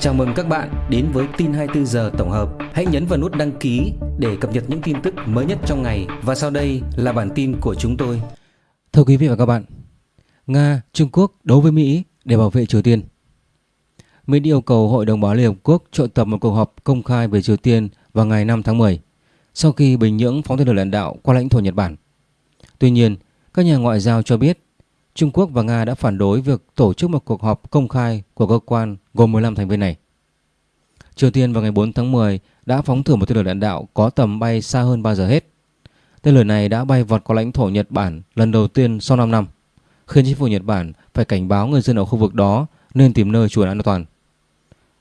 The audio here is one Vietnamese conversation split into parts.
Chào mừng các bạn đến với tin 24 giờ tổng hợp. Hãy nhấn vào nút đăng ký để cập nhật những tin tức mới nhất trong ngày và sau đây là bản tin của chúng tôi. Thưa quý vị và các bạn, Nga, Trung Quốc đấu với Mỹ để bảo vệ Triều Tiên. Mỹ yêu cầu Hội đồng Bảo Liên Hợp Quốc triệu tập một cuộc họp công khai về Triều Tiên vào ngày 5 tháng 10 sau khi Bình Nhưỡng phóng tên lửa đạn đạo qua lãnh thổ Nhật Bản. Tuy nhiên, các nhà ngoại giao cho biết Trung Quốc và Nga đã phản đối việc tổ chức một cuộc họp công khai của cơ quan gồm 15 thành viên này. Triều Tiên vào ngày 4 tháng 10 đã phóng thử một tên lửa đạn đạo có tầm bay xa hơn bao giờ hết. Tên lửa này đã bay vọt qua lãnh thổ Nhật Bản lần đầu tiên sau 5 năm, khiến chính phủ Nhật Bản phải cảnh báo người dân ở khu vực đó nên tìm nơi trú ẩn an toàn.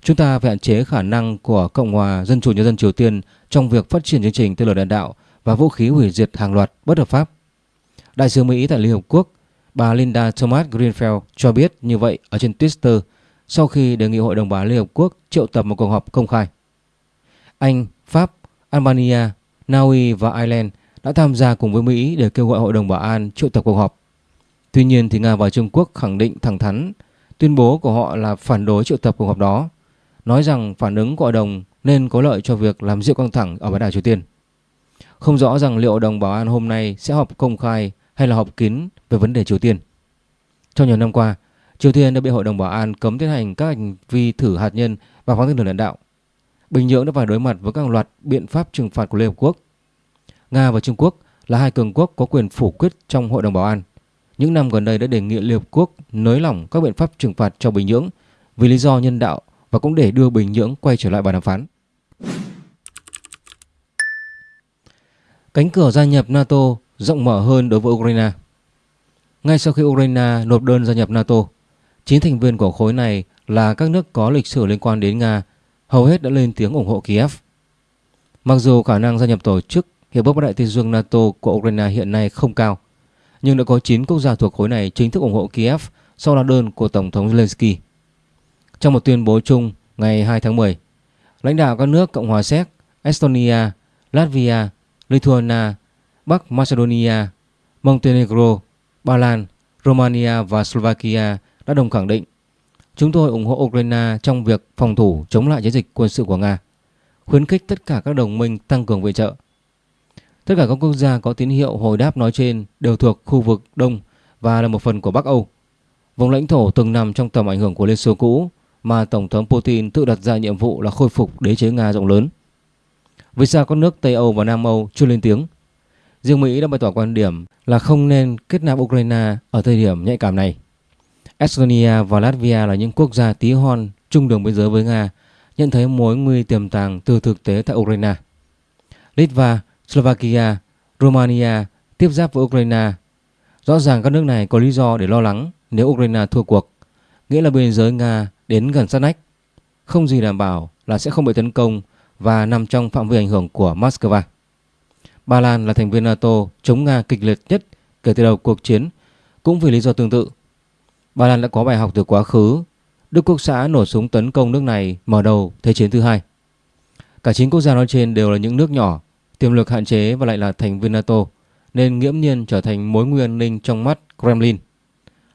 Chúng ta phải hạn chế khả năng của Cộng hòa Dân chủ Nhân dân Triều Tiên trong việc phát triển chương trình tên lửa đạn đạo và vũ khí hủy diệt hàng loạt bất hợp pháp. Đại sứ Mỹ tại Liên Hợp Quốc Bà Linda Thomas Greenfield cho biết như vậy ở trên Twitter sau khi đề nghị Hội đồng Bảo Liên Hợp Quốc triệu tập một cuộc họp công khai. Anh, Pháp, Albania, Na Uy và Ireland đã tham gia cùng với Mỹ để kêu gọi Hội đồng Bảo an triệu tập cuộc họp. Tuy nhiên thì Nga và Trung Quốc khẳng định thẳng thắn tuyên bố của họ là phản đối triệu tập cuộc họp đó, nói rằng phản ứng của Hội đồng nên có lợi cho việc làm dịu căng thẳng ở bán đảo Triều Tiên. Không rõ rằng liệu Hội đồng Bảo an hôm nay sẽ họp công khai hay là họp kín về vấn đề Triều Tiên. Trong nhiều năm qua, Triều Tiên đã bị Hội đồng Bảo an cấm tiến hành các hành vi thử hạt nhân và phóng tên lửa đạn đạo. Bình Nhưỡng đã phải đối mặt với các loạt biện pháp trừng phạt của Liên Hợp Quốc. Nga và Trung Quốc là hai cường quốc có quyền phủ quyết trong Hội đồng Bảo an. Những năm gần đây đã đề nghị Liên Hợp Quốc nới lỏng các biện pháp trừng phạt cho Bình Nhưỡng vì lý do nhân đạo và cũng để đưa Bình Nhưỡng quay trở lại bàn đàm phán. Cánh cửa gia nhập NATO rộng mở hơn đối với Ukraine. Ngay sau khi Ukraine nộp đơn gia nhập NATO, chín thành viên của khối này là các nước có lịch sử liên quan đến Nga, hầu hết đã lên tiếng ủng hộ Kiev. Mặc dù khả năng gia nhập tổ chức Hiệp ước Bắc Đại Tây Dương NATO của Ukraine hiện nay không cao, nhưng đã có 9 quốc gia thuộc khối này chính thức ủng hộ Kiev sau lá đơn của Tổng thống Zelensky. Trong một tuyên bố chung ngày 2 tháng 10, lãnh đạo các nước Cộng hòa Séc, Estonia, Latvia, Lithuania Bắc Macedonia, Montenegro, Ba Lan, Romania và Slovakia đã đồng khẳng định chúng tôi ủng hộ Ukraine trong việc phòng thủ chống lại chiến dịch quân sự của Nga, khuyến khích tất cả các đồng minh tăng cường viện trợ. Tất cả các quốc gia có tín hiệu hồi đáp nói trên đều thuộc khu vực Đông và là một phần của Bắc Âu. Vùng lãnh thổ từng nằm trong tầm ảnh hưởng của Liên Xô cũ mà Tổng thống Putin tự đặt ra nhiệm vụ là khôi phục đế chế Nga rộng lớn. Vì sao các nước Tây Âu và Nam Âu chưa lên tiếng? Riêng Mỹ đã bày tỏ quan điểm là không nên kết nạp Ukraine ở thời điểm nhạy cảm này. Estonia và Latvia là những quốc gia tí hon chung đường biên giới với Nga, nhận thấy mối nguy tiềm tàng từ thực tế tại Ukraine. Litva, Slovakia, Romania tiếp giáp với Ukraine. Rõ ràng các nước này có lý do để lo lắng nếu Ukraine thua cuộc, nghĩa là biên giới Nga đến gần sát nách. Không gì đảm bảo là sẽ không bị tấn công và nằm trong phạm vi ảnh hưởng của Moscow. Ba Lan là thành viên NATO chống Nga kịch liệt nhất kể từ đầu cuộc chiến cũng vì lý do tương tự. Ba Lan đã có bài học từ quá khứ. Đức Quốc xã nổ súng tấn công nước này mở đầu Thế chiến thứ hai. Cả chín quốc gia nói trên đều là những nước nhỏ, tiềm lực hạn chế và lại là thành viên NATO, nên nghiễm nhiên trở thành mối nguy an ninh trong mắt Kremlin.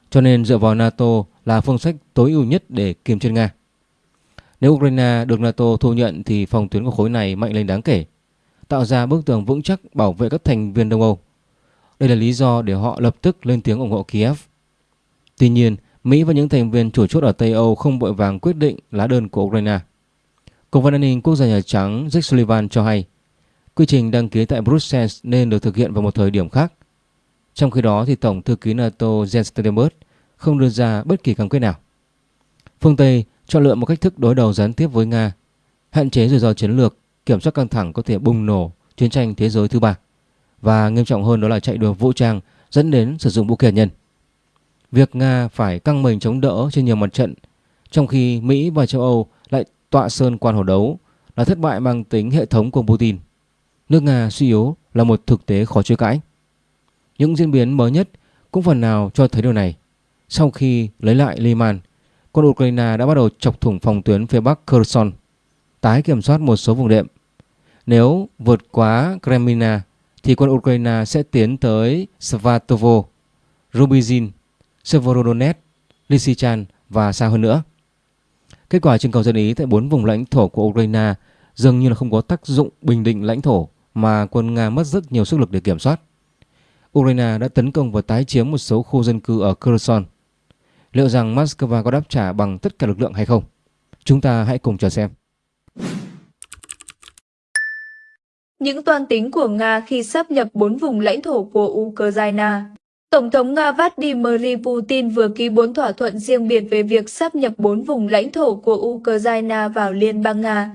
Cho nên dựa vào NATO là phương sách tối ưu nhất để kiềm chế Nga. Nếu Ukraine được NATO thu nhận thì phòng tuyến của khối này mạnh lên đáng kể tạo ra bức tường vững chắc bảo vệ các thành viên Đông Âu. Đây là lý do để họ lập tức lên tiếng ủng hộ Kiev. Tuy nhiên, Mỹ và những thành viên chủ chốt ở Tây Âu không vội vàng quyết định lá đơn của Ukraine. Cố vấn an ninh quốc gia Nhà Trắng Jake Sullivan cho hay, quy trình đăng ký tại Brussels nên được thực hiện vào một thời điểm khác. Trong khi đó, thì Tổng thư ký NATO Jens Stoltenberg không đưa ra bất kỳ cam kết nào. Phương Tây chọn lựa một cách thức đối đầu gián tiếp với Nga, hạn chế rủi ro chiến lược kiểm soát căng thẳng có thể bùng nổ chiến tranh thế giới thứ ba và nghiêm trọng hơn đó là chạy đua vũ trang dẫn đến sử dụng vũ khí hạt nhân. Việc Nga phải căng mình chống đỡ trên nhiều mặt trận trong khi Mỹ và châu Âu lại tọa sơn quan hồ đấu là thất bại mang tính hệ thống của Putin. Nước Nga suy yếu là một thực tế khó chối cãi. Những diễn biến mới nhất cũng phần nào cho thấy điều này. Sau khi lấy lại Liman, quân Ukraine đã bắt đầu chọc thủng phòng tuyến phía bắc Kherson, tái kiểm soát một số vùng đệm nếu vượt quá Kremlina thì quân Ukraine sẽ tiến tới Svatovo, Rubizin, Severodonetsk, Lysychan và xa hơn nữa. Kết quả trưng cầu dân Ý tại bốn vùng lãnh thổ của Ukraine dường như là không có tác dụng bình định lãnh thổ mà quân Nga mất rất nhiều sức lực để kiểm soát. Ukraine đã tấn công và tái chiếm một số khu dân cư ở Kherson. Liệu rằng Moscow có đáp trả bằng tất cả lực lượng hay không? Chúng ta hãy cùng chờ xem. Những toan tính của Nga khi sắp nhập bốn vùng lãnh thổ của Ukraine Tổng thống Nga Vladimir Putin vừa ký bốn thỏa thuận riêng biệt về việc sắp nhập bốn vùng lãnh thổ của Ukraine vào Liên bang Nga.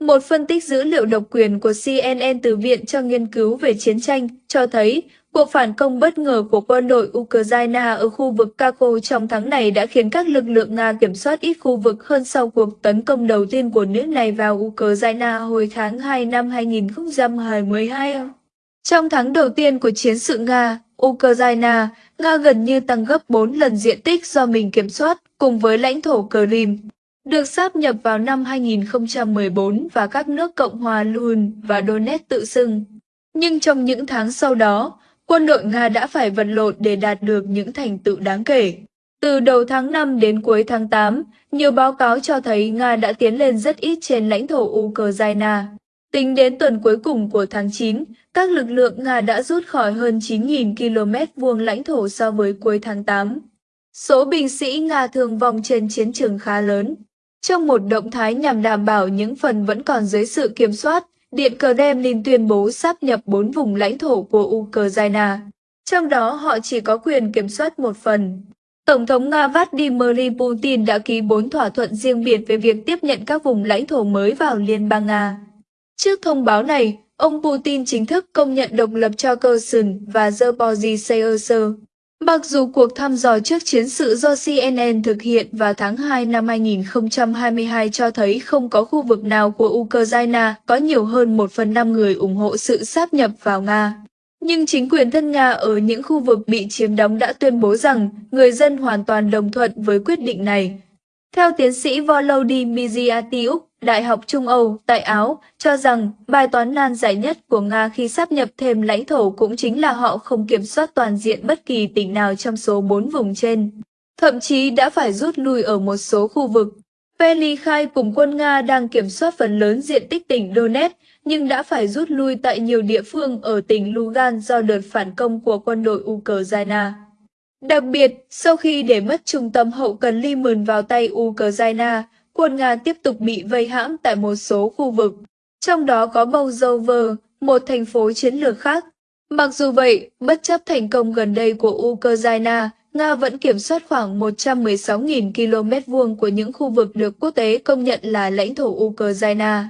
Một phân tích dữ liệu độc quyền của CNN từ Viện cho Nghiên cứu về Chiến tranh cho thấy cuộc phản công bất ngờ của quân đội Ukraine ở khu vực Kako trong tháng này đã khiến các lực lượng Nga kiểm soát ít khu vực hơn sau cuộc tấn công đầu tiên của nước này vào Ukraine hồi tháng 2 năm 2022. Trong tháng đầu tiên của chiến sự Nga, Ukraine, Nga gần như tăng gấp 4 lần diện tích do mình kiểm soát cùng với lãnh thổ Crimea được sáp nhập vào năm 2014 và các nước Cộng hòa Luhansk và Donetsk tự xưng. Nhưng trong những tháng sau đó, quân đội Nga đã phải vật lộn để đạt được những thành tựu đáng kể. Từ đầu tháng 5 đến cuối tháng 8, nhiều báo cáo cho thấy Nga đã tiến lên rất ít trên lãnh thổ Ukraine. Tính đến tuần cuối cùng của tháng 9, các lực lượng Nga đã rút khỏi hơn 9.000 km vuông lãnh thổ so với cuối tháng 8. Số binh sĩ Nga thương vong trên chiến trường khá lớn. Trong một động thái nhằm đảm bảo những phần vẫn còn dưới sự kiểm soát, Điện Kremlin tuyên bố sáp nhập bốn vùng lãnh thổ của Ukraine. Trong đó họ chỉ có quyền kiểm soát một phần. Tổng thống Nga Vladimir Putin đã ký bốn thỏa thuận riêng biệt về việc tiếp nhận các vùng lãnh thổ mới vào Liên bang Nga. Trước thông báo này, ông Putin chính thức công nhận độc lập cho Kherson và Zaporizhzhia. Mặc dù cuộc thăm dò trước chiến sự do CNN thực hiện vào tháng 2 năm 2022 cho thấy không có khu vực nào của Ukraine có nhiều hơn 1 phần 5 người ủng hộ sự sáp nhập vào Nga. Nhưng chính quyền thân Nga ở những khu vực bị chiếm đóng đã tuyên bố rằng người dân hoàn toàn đồng thuận với quyết định này. Theo tiến sĩ Volodymyr Miziatiuk, Đại học Trung Âu tại Áo cho rằng bài toán nan giải nhất của Nga khi sắp nhập thêm lãnh thổ cũng chính là họ không kiểm soát toàn diện bất kỳ tỉnh nào trong số bốn vùng trên. Thậm chí đã phải rút lui ở một số khu vực. Peli khai cùng quân Nga đang kiểm soát phần lớn diện tích tỉnh Donetsk nhưng đã phải rút lui tại nhiều địa phương ở tỉnh Lugan do đợt phản công của quân đội Ukraine. Đặc biệt, sau khi để mất trung tâm hậu cần Lyman vào tay Ukraine, quân Nga tiếp tục bị vây hãm tại một số khu vực, trong đó có Bouzover, một thành phố chiến lược khác. Mặc dù vậy, bất chấp thành công gần đây của Ukraine, Nga vẫn kiểm soát khoảng 116.000 km vuông của những khu vực được quốc tế công nhận là lãnh thổ Ukraine,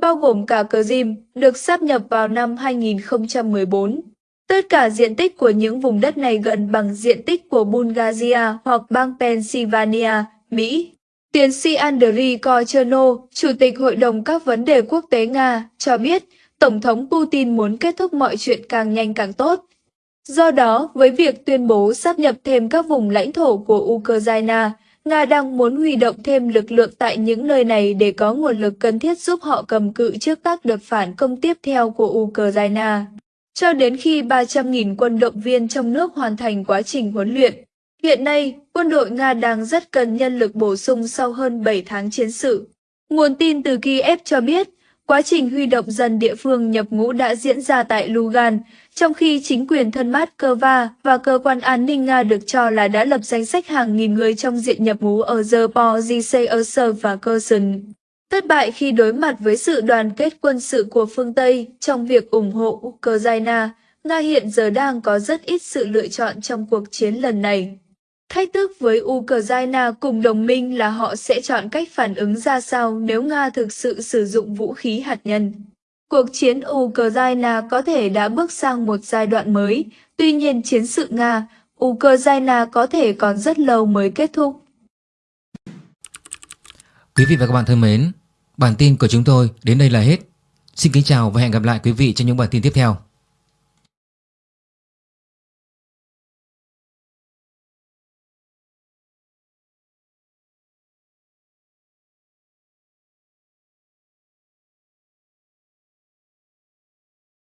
bao gồm cả Crimea, được sáp nhập vào năm 2014. Tất cả diện tích của những vùng đất này gần bằng diện tích của Bulgaria hoặc bang Pennsylvania, Mỹ. Tiến sĩ Andriy Kocherno, Chủ tịch Hội đồng các vấn đề quốc tế Nga, cho biết Tổng thống Putin muốn kết thúc mọi chuyện càng nhanh càng tốt. Do đó, với việc tuyên bố sắp nhập thêm các vùng lãnh thổ của Ukraine, Nga đang muốn huy động thêm lực lượng tại những nơi này để có nguồn lực cần thiết giúp họ cầm cự trước các đợt phản công tiếp theo của Ukraine. Cho đến khi 300.000 quân động viên trong nước hoàn thành quá trình huấn luyện, Hiện nay, quân đội Nga đang rất cần nhân lực bổ sung sau hơn 7 tháng chiến sự. Nguồn tin từ Kiev cho biết, quá trình huy động dân địa phương nhập ngũ đã diễn ra tại Lugan, trong khi chính quyền thân Moscow và cơ quan an ninh Nga được cho là đã lập danh sách hàng nghìn người trong diện nhập ngũ ở Zaporizhzhia và Kherson. Thất bại khi đối mặt với sự đoàn kết quân sự của phương Tây trong việc ủng hộ Ukraine, Nga hiện giờ đang có rất ít sự lựa chọn trong cuộc chiến lần này. Thách thức với Ukraine cùng đồng minh là họ sẽ chọn cách phản ứng ra sao nếu Nga thực sự sử dụng vũ khí hạt nhân. Cuộc chiến Ukraine có thể đã bước sang một giai đoạn mới, tuy nhiên chiến sự Nga, Ukraine có thể còn rất lâu mới kết thúc. Quý vị và các bạn thân mến, bản tin của chúng tôi đến đây là hết. Xin kính chào và hẹn gặp lại quý vị trong những bản tin tiếp theo.